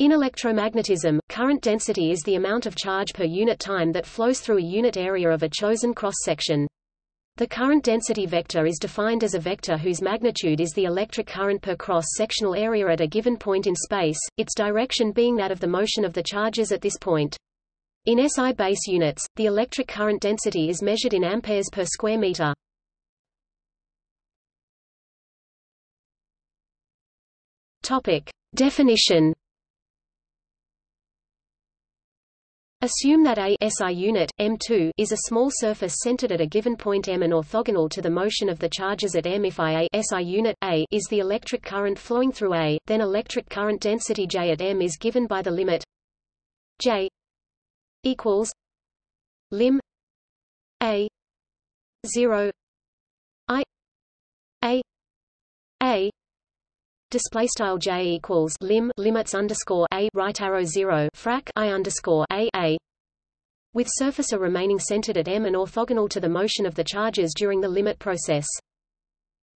In electromagnetism, current density is the amount of charge per unit time that flows through a unit area of a chosen cross-section. The current density vector is defined as a vector whose magnitude is the electric current per cross-sectional area at a given point in space, its direction being that of the motion of the charges at this point. In SI base units, the electric current density is measured in amperes per square meter. Topic: Definition Assume that a SI unit, M2, is a small surface centered at a given point M and orthogonal to the motion of the charges at M. If I a SI unit A is the electric current flowing through A, then electric current density J at M is given by the limit J equals lim A 0 I A A display style j equals lim limits underscore a right arrow zero frac i underscore a a with surfacer remaining centered at m and orthogonal to the motion of the charges during the limit process.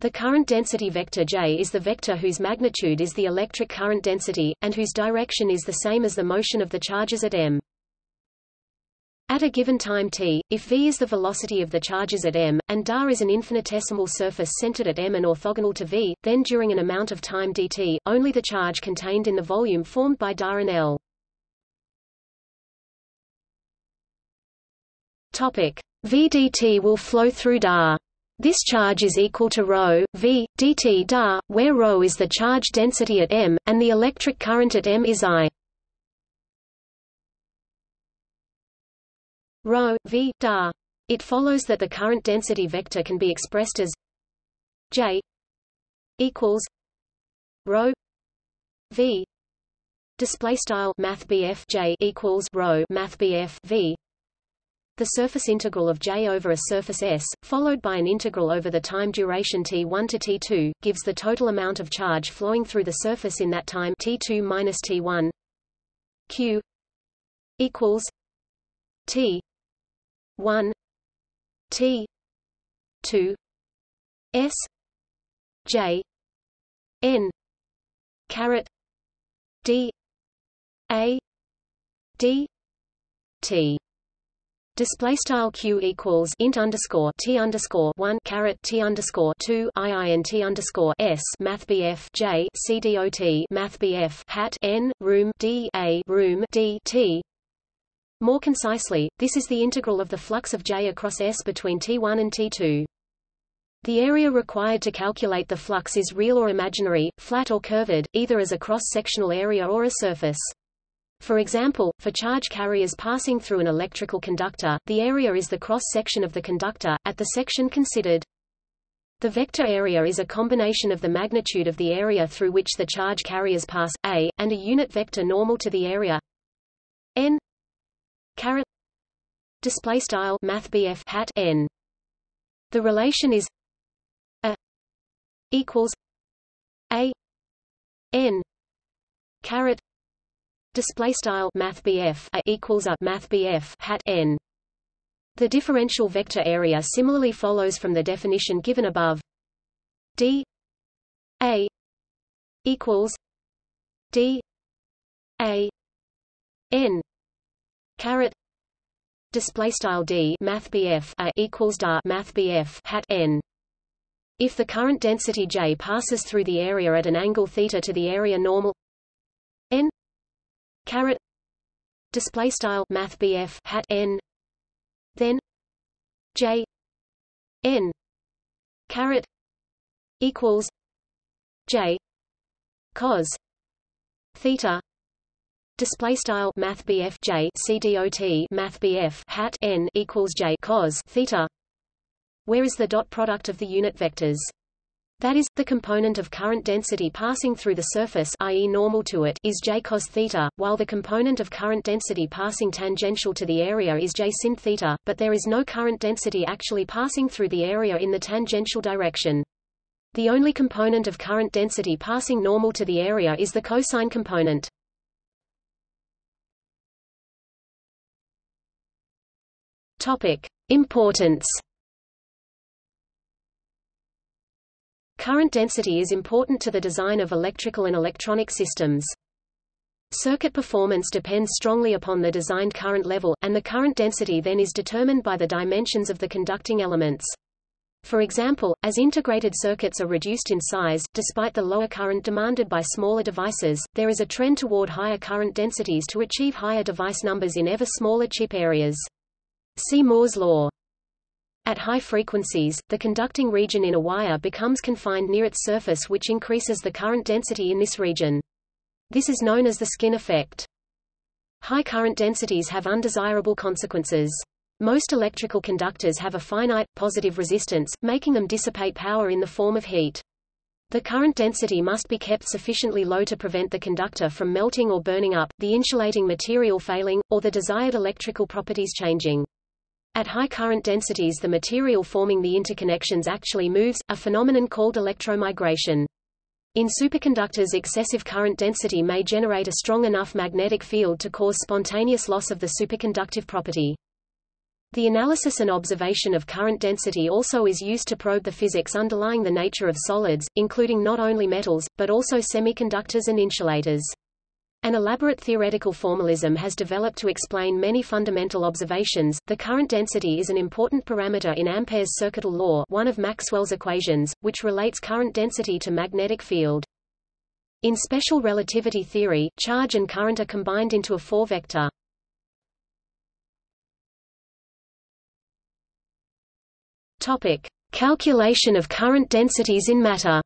The current density vector j is the vector whose magnitude is the electric current density, and whose direction is the same as the motion of the charges at m. At a given time t, if v is the velocity of the charges at m, and dA is an infinitesimal surface centered at m and orthogonal to v, then during an amount of time dt, only the charge contained in the volume formed by dA and L. Topic: dt will flow through dA. This charge is equal to rho, v, dt dA, where rho is the charge density at m, and the electric current at m is I. rho v da. It follows that the current density vector can be expressed as j equals rho v display style math j equals rho math v the surface integral of J over a surface S, followed by an integral over the time duration T1 to T2, gives the total amount of charge flowing through the surface in that time T2 minus T1 Q equals T 1 T 2 S J N caret D A D T. Display style q equals int underscore t underscore one caret t underscore two i i n t underscore s math bf j c d o t math bf hat n room d a room d t more concisely, this is the integral of the flux of J across S between T1 and T2. The area required to calculate the flux is real or imaginary, flat or curved, either as a cross-sectional area or a surface. For example, for charge carriers passing through an electrical conductor, the area is the cross-section of the conductor, at the section considered. The vector area is a combination of the magnitude of the area through which the charge carriers pass, a, and a unit vector normal to the area n caret display style math hat n. The relation is a equals a n. Caret display style math a equals a math hat n. The differential vector area similarly follows from the definition given above. D a equals d a n caret display style d math bf a equals da math bf hat n. If the current density J passes through the area at an angle theta to the area normal n. Caret display style math bf hat n. Then J n. Caret equals J cos theta display style math BF J CDOT math BF hat n equals J cos theta where is the dot product of the unit vectors that is, the component of current density passing through the surface i.e. normal to it is j cos theta, while the component of current density passing tangential to the area is j sin theta, but there is no current density actually passing through the area in the tangential direction. The only component of current density passing normal to the area is the cosine component. Topic: Importance. Current density is important to the design of electrical and electronic systems. Circuit performance depends strongly upon the designed current level, and the current density then is determined by the dimensions of the conducting elements. For example, as integrated circuits are reduced in size, despite the lower current demanded by smaller devices, there is a trend toward higher current densities to achieve higher device numbers in ever smaller chip areas. See Moore's law. At high frequencies, the conducting region in a wire becomes confined near its surface which increases the current density in this region. This is known as the skin effect. High current densities have undesirable consequences. Most electrical conductors have a finite, positive resistance, making them dissipate power in the form of heat. The current density must be kept sufficiently low to prevent the conductor from melting or burning up, the insulating material failing, or the desired electrical properties changing. At high current densities the material forming the interconnections actually moves, a phenomenon called electromigration. In superconductors excessive current density may generate a strong enough magnetic field to cause spontaneous loss of the superconductive property. The analysis and observation of current density also is used to probe the physics underlying the nature of solids, including not only metals, but also semiconductors and insulators. An elaborate theoretical formalism has developed to explain many fundamental observations. The current density is an important parameter in Ampere's circuital law, one of Maxwell's equations, which relates current density to magnetic field. In special relativity theory, charge and current are combined into a four-vector. Topic: Calculation of current densities in matter.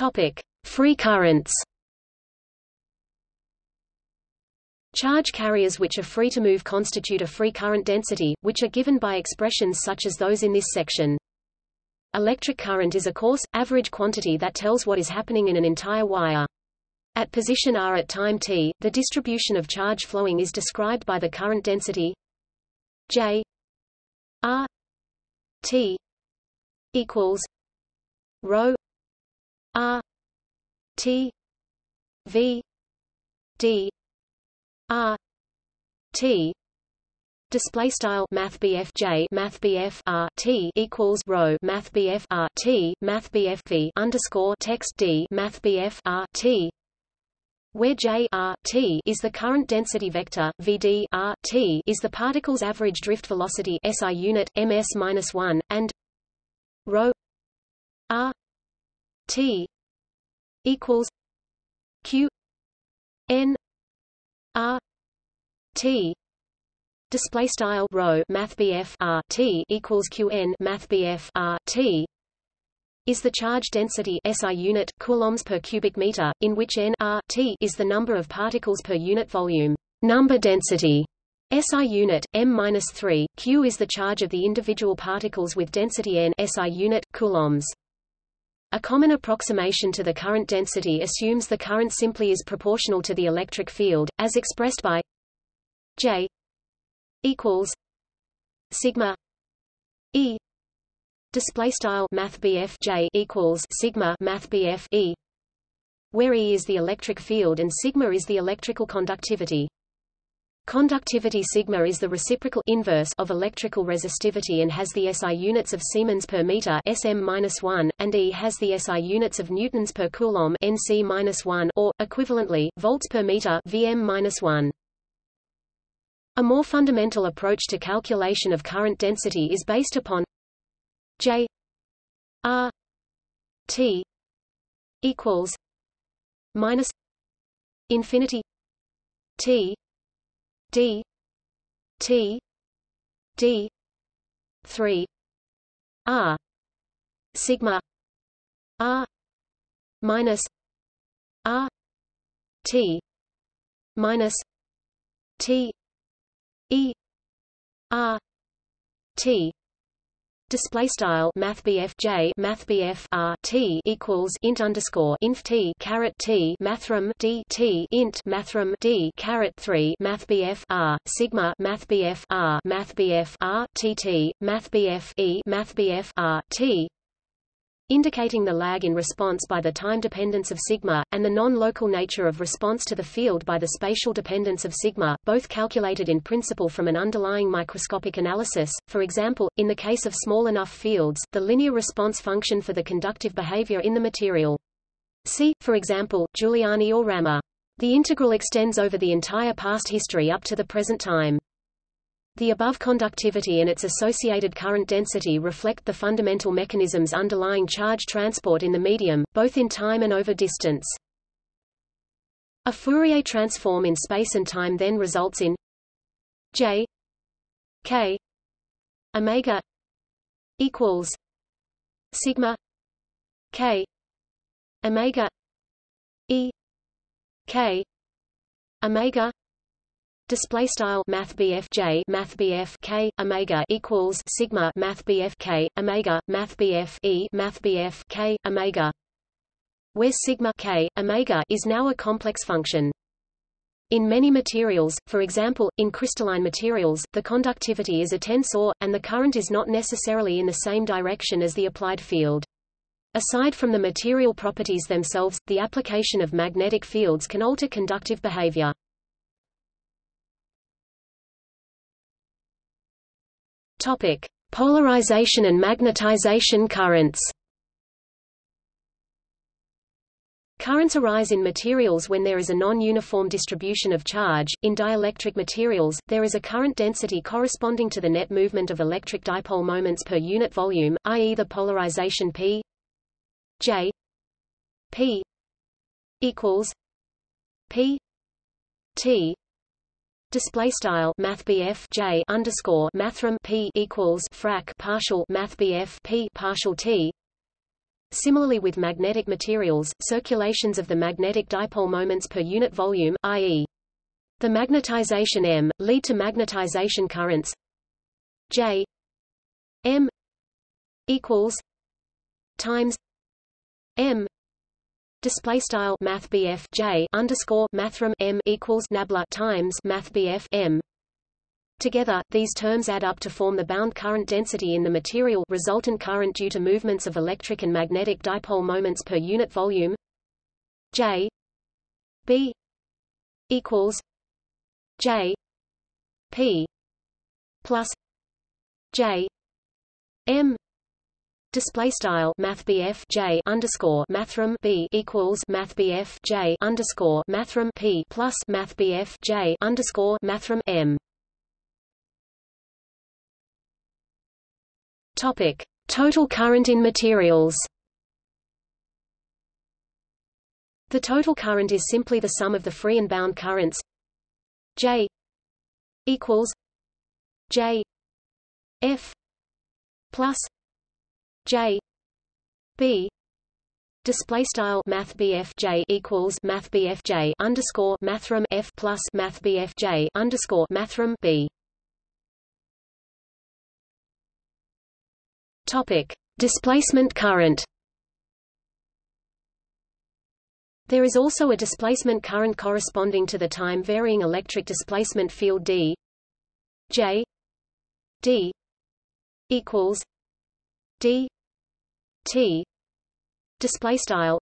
Topic: Free currents. Charge carriers which are free to move constitute a free current density, which are given by expressions such as those in this section. Electric current is a coarse, average quantity that tells what is happening in an entire wire. At position r at time t, the distribution of charge flowing is described by the current density J r t equals rho r t v d r t Display style Math J Math R T equals rho Math R T Math V underscore text D Math R T. Where J r t is the current density vector, V D R T is the particle's average drift velocity SI unit ms-1 and rho r t equals q n r t display style rho math r t equals qn math r t is the charge density SI unit coulombs per cubic meter, in which n r t is the number of particles per unit volume. Number density SI unit m-3 q is the charge of the individual particles with density n SI unit coulombs. A common approximation to the current density assumes the current simply is proportional to the electric field, as expressed by J equals sigma E Display style Math J equals Sigma Math E, where E is the electric field and sigma is the electrical conductivity. Conductivity sigma is the reciprocal inverse of electrical resistivity and has the SI units of Siemens per meter SM-1, and E has the SI units of newtons per coulomb NC-1 or equivalently volts per meter VM-1. A more fundamental approach to calculation of current density is based upon J R T equals minus infinity T D T D three R sigma R minus R T minus T E R T display style math J math R T equals int underscore inf T caret T mathrm D T int mathrm D caret 3 math R sigma math R math R T T math E math R T indicating the lag in response by the time dependence of sigma, and the non-local nature of response to the field by the spatial dependence of sigma, both calculated in principle from an underlying microscopic analysis. For example, in the case of small enough fields, the linear response function for the conductive behavior in the material. See, for example, Giuliani or Rammer. The integral extends over the entire past history up to the present time. The above conductivity and its associated current density reflect the fundamental mechanisms underlying charge transport in the medium, both in time and over distance. A Fourier transform in space and time then results in J K omega equals sigma K omega E K omega display style math J math K omega equals sigma math K omega math E math K omega where sigma K omega is now a complex function in many materials, for example, in crystalline materials, the conductivity is a tensor, and the current is not necessarily in the same direction as the applied field. Aside from the material properties themselves, the application of magnetic fields can alter conductive behavior. Topic: Polarization and magnetization currents. Currents arise in materials when there is a non-uniform distribution of charge. In dielectric materials, there is a current density corresponding to the net movement of electric dipole moments per unit volume, i.e. the polarization P J P equals P T Display style Math J underscore Mathrm P equals frac partial Math P partial T. Similarly with magnetic materials, circulations of the magnetic dipole moments per unit volume, i.e. the magnetization M, lead to magnetization currents J M equals times M display style math J underscore mathrm M equals nabla times math M. Together, these terms add up to form the bound current density in the material resultant current due to movements of electric and magnetic dipole moments per unit volume. J B equals J P plus J M Display style Math J underscore Mathrm B equals Math J underscore Mathrm P plus Math J underscore Mathrm M. Topic: Total current in materials. The total current is simply the sum of the free and bound currents J equals J F plus J. B. Display style math J equals math J underscore mathrm F plus math J underscore mathrm B. Topic. Displacement current. There is also a displacement current corresponding to the time varying electric displacement field D. J. D. equals D T display style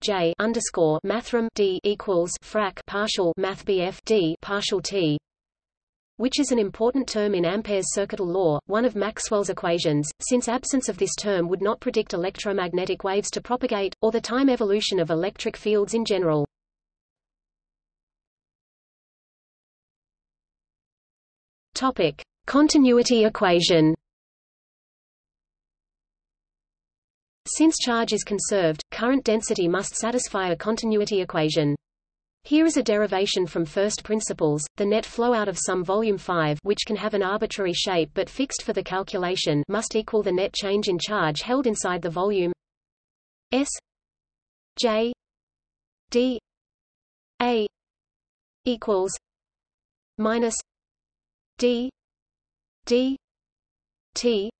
J underscore mathrm D equals frac partial math D partial T which is an important term in Ampere's circuital law, one of Maxwell's equations, since absence of this term would not predict electromagnetic waves to propagate, or the time evolution of electric fields in general. Topic. Continuity equation Since charge is conserved, current density must satisfy a continuity equation. Here is a derivation from first principles, the net flow out of some volume 5 which can have an arbitrary shape but fixed for the calculation must equal the net change in charge held inside the volume S J D A equals minus D D T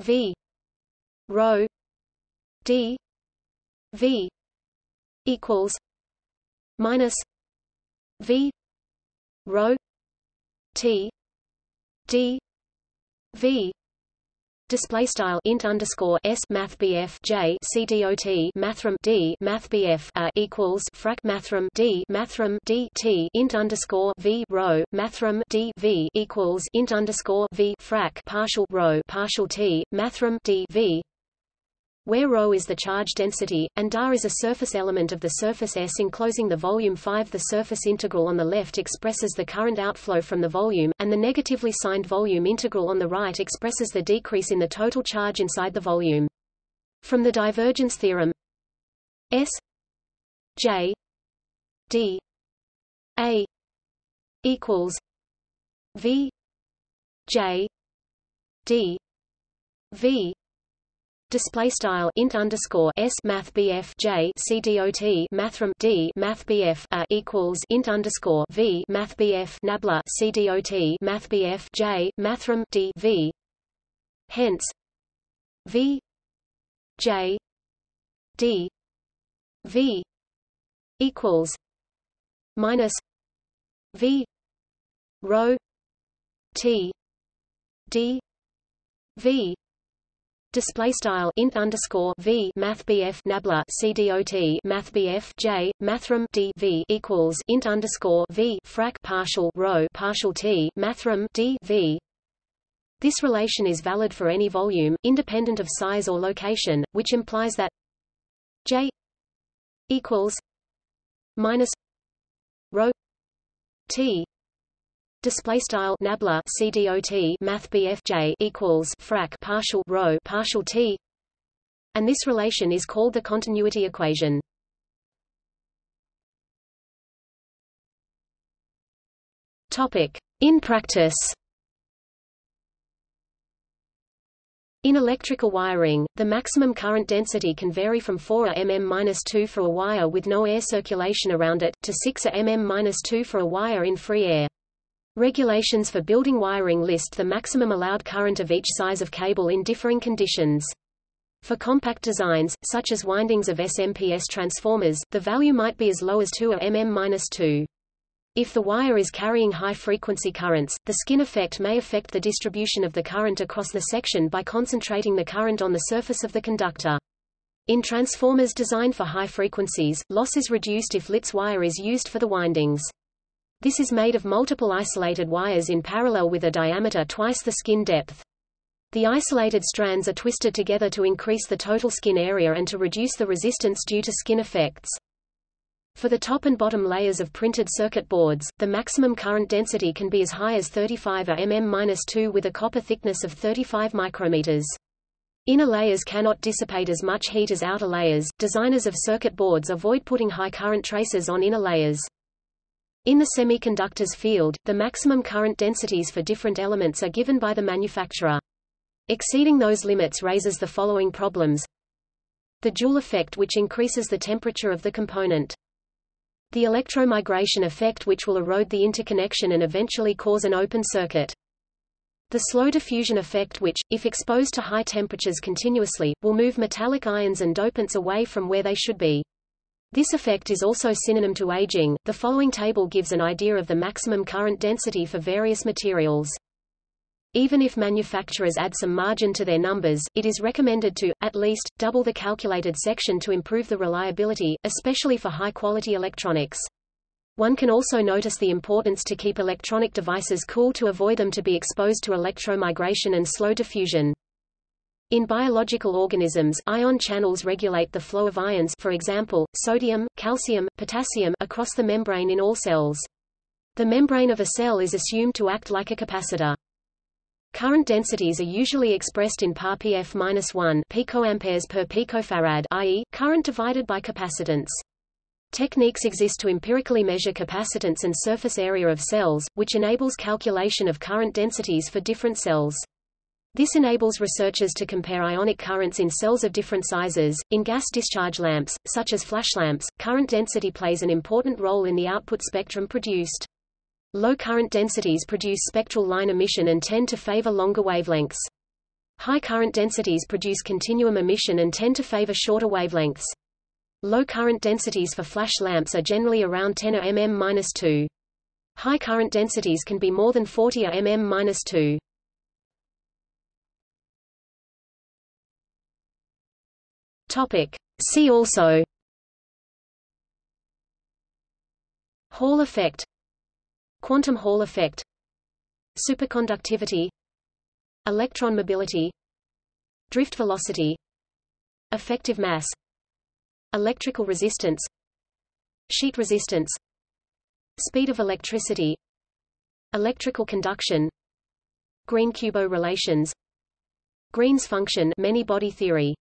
V rho d v equals minus v rho t d v display style int underscore s math j c dot mathrm d math bf equals frac mathrm d mathrm d t int underscore v row mathrm d v equals int underscore v frac partial row partial t mathrm d v where ρ is the charge density, and dA is a surface element of the surface S enclosing the volume 5 The surface integral on the left expresses the current outflow from the volume, and the negatively signed volume integral on the right expresses the decrease in the total charge inside the volume. From the divergence theorem S J D A equals V J D V display style int underscore s math bf j c dot mathrm d math bf a equals int underscore v math bf nabla c dot math bf j mathrm d v. Hence v j d v equals minus v rho t d v Display style int underscore v math bf nabla c dot math bf j mathrm d v equals int underscore v frac partial row partial t mathrm d v. This relation is valid for any volume, independent of size or location, which implies that j equals minus rho t display style nabla cdot math bfj equals frac partial row partial t. And this relation is called the continuity equation. Topic. In practice. In electrical wiring, the maximum current density can vary from 4 mm-2 for a wire with no air circulation around it, to 6 mm-2 for a wire in free air. Regulations for building wiring list the maximum allowed current of each size of cable in differing conditions. For compact designs, such as windings of SMPS transformers, the value might be as low as 2 mm-2. If the wire is carrying high-frequency currents, the skin effect may affect the distribution of the current across the section by concentrating the current on the surface of the conductor. In transformers designed for high frequencies, loss is reduced if Litz wire is used for the windings. This is made of multiple isolated wires in parallel with a diameter twice the skin depth. The isolated strands are twisted together to increase the total skin area and to reduce the resistance due to skin effects. For the top and bottom layers of printed circuit boards, the maximum current density can be as high as 35 mm-2 with a copper thickness of 35 micrometers. Inner layers cannot dissipate as much heat as outer layers. Designers of circuit boards avoid putting high current traces on inner layers. In the semiconductors field, the maximum current densities for different elements are given by the manufacturer. Exceeding those limits raises the following problems. The Joule effect which increases the temperature of the component. The electromigration effect which will erode the interconnection and eventually cause an open circuit. The slow diffusion effect which, if exposed to high temperatures continuously, will move metallic ions and dopants away from where they should be. This effect is also synonym to aging. The following table gives an idea of the maximum current density for various materials. Even if manufacturers add some margin to their numbers, it is recommended to, at least, double the calculated section to improve the reliability, especially for high-quality electronics. One can also notice the importance to keep electronic devices cool to avoid them to be exposed to electromigration and slow diffusion. In biological organisms, ion channels regulate the flow of ions for example, sodium, calcium, potassium across the membrane in all cells. The membrane of a cell is assumed to act like a capacitor. Current densities are usually expressed in par pf-1 picoamperes per picofarad i.e., current divided by capacitance. Techniques exist to empirically measure capacitance and surface area of cells, which enables calculation of current densities for different cells. This enables researchers to compare ionic currents in cells of different sizes. In gas discharge lamps, such as flash lamps, current density plays an important role in the output spectrum produced. Low current densities produce spectral line emission and tend to favor longer wavelengths. High current densities produce continuum emission and tend to favor shorter wavelengths. Low current densities for flash lamps are generally around 10 mm-2. High current densities can be more than 40 mm-2. Topic. See also. Hall effect. Quantum Hall effect. Superconductivity. Electron mobility. Drift velocity. Effective mass. Electrical resistance. Sheet resistance. Speed of electricity. Electrical conduction. Green-Kubo relations. Green's function. Many-body theory